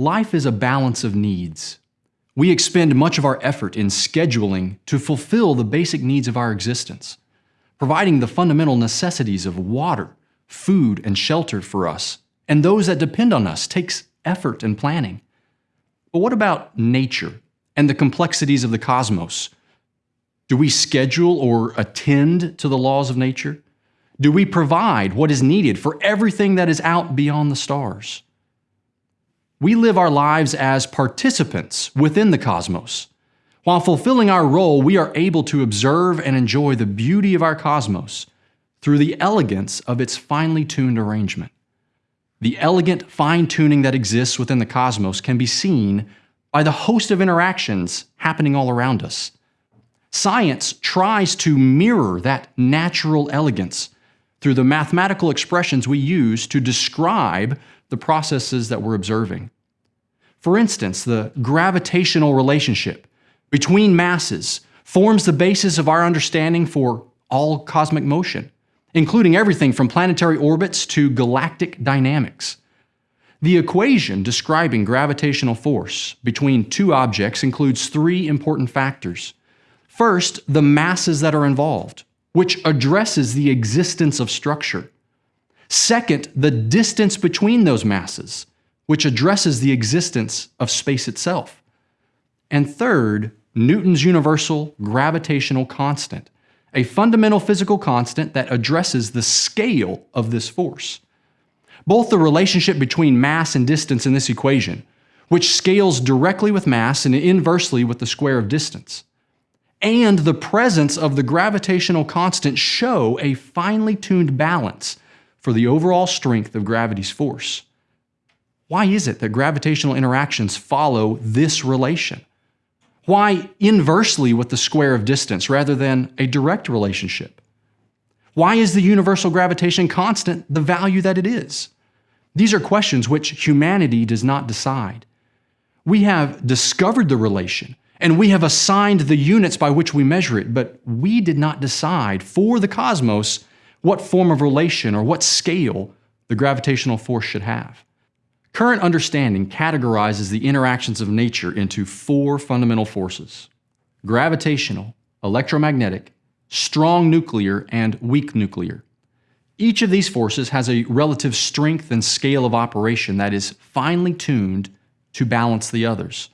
Life is a balance of needs. We expend much of our effort in scheduling to fulfill the basic needs of our existence, providing the fundamental necessities of water, food, and shelter for us, and those that depend on us takes effort and planning. But what about nature and the complexities of the cosmos? Do we schedule or attend to the laws of nature? Do we provide what is needed for everything that is out beyond the stars? We live our lives as participants within the cosmos. While fulfilling our role, we are able to observe and enjoy the beauty of our cosmos through the elegance of its finely tuned arrangement. The elegant fine tuning that exists within the cosmos can be seen by the host of interactions happening all around us. Science tries to mirror that natural elegance through the mathematical expressions we use to describe the processes that we're observing. For instance, the gravitational relationship between masses forms the basis of our understanding for all cosmic motion, including everything from planetary orbits to galactic dynamics. The equation describing gravitational force between two objects includes three important factors. First, the masses that are involved, which addresses the existence of structure. Second, the distance between those masses, which addresses the existence of space itself. And third, Newton's universal gravitational constant, a fundamental physical constant that addresses the scale of this force. Both the relationship between mass and distance in this equation, which scales directly with mass and inversely with the square of distance, and the presence of the gravitational constant show a finely tuned balance for the overall strength of gravity's force. Why is it that gravitational interactions follow this relation? Why inversely with the square of distance rather than a direct relationship? Why is the universal gravitation constant the value that it is? These are questions which humanity does not decide. We have discovered the relation and we have assigned the units by which we measure it, but we did not decide for the cosmos what form of relation or what scale the gravitational force should have. Current understanding categorizes the interactions of nature into four fundamental forces gravitational, electromagnetic, strong nuclear, and weak nuclear. Each of these forces has a relative strength and scale of operation that is finely tuned to balance the others.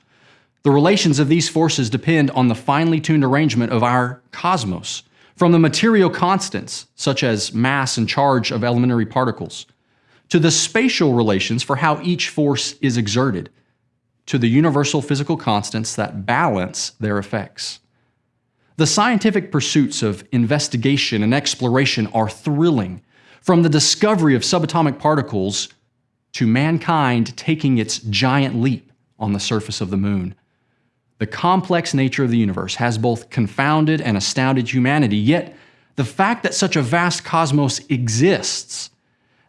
The relations of these forces depend on the finely tuned arrangement of our cosmos, from the material constants, such as mass and charge of elementary particles, to the spatial relations for how each force is exerted, to the universal physical constants that balance their effects. The scientific pursuits of investigation and exploration are thrilling, from the discovery of subatomic particles to mankind taking its giant leap on the surface of the moon. The complex nature of the universe has both confounded and astounded humanity, yet the fact that such a vast cosmos exists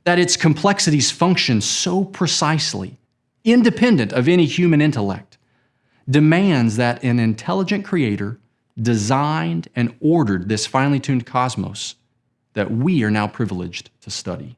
that its complexities function so precisely, independent of any human intellect, demands that an intelligent creator designed and ordered this finely tuned cosmos that we are now privileged to study.